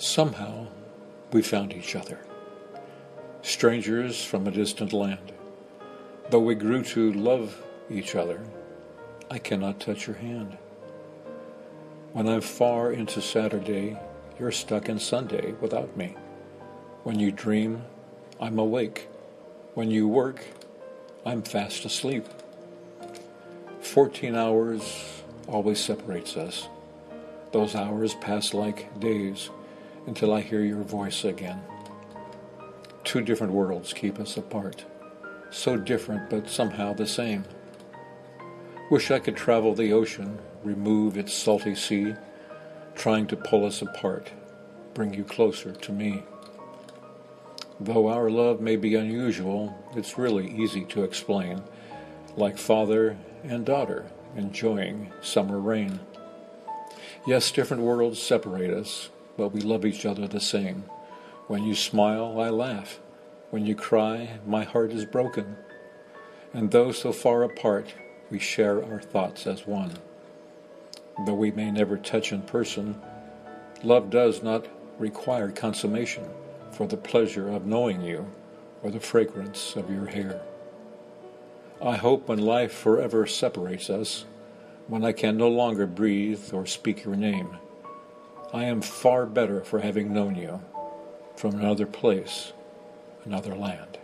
Somehow, we found each other, strangers from a distant land. Though we grew to love each other, I cannot touch your hand. When I'm far into Saturday, you're stuck in Sunday without me. When you dream, I'm awake. When you work, I'm fast asleep. Fourteen hours always separates us. Those hours pass like days until I hear your voice again. Two different worlds keep us apart, so different but somehow the same. Wish I could travel the ocean, remove its salty sea, trying to pull us apart, bring you closer to me. Though our love may be unusual, it's really easy to explain, like father and daughter enjoying summer rain. Yes, different worlds separate us, but we love each other the same. When you smile, I laugh. When you cry, my heart is broken. And though so far apart, we share our thoughts as one. Though we may never touch in person, love does not require consummation for the pleasure of knowing you or the fragrance of your hair. I hope when life forever separates us, when I can no longer breathe or speak your name, I am far better for having known you from another place, another land.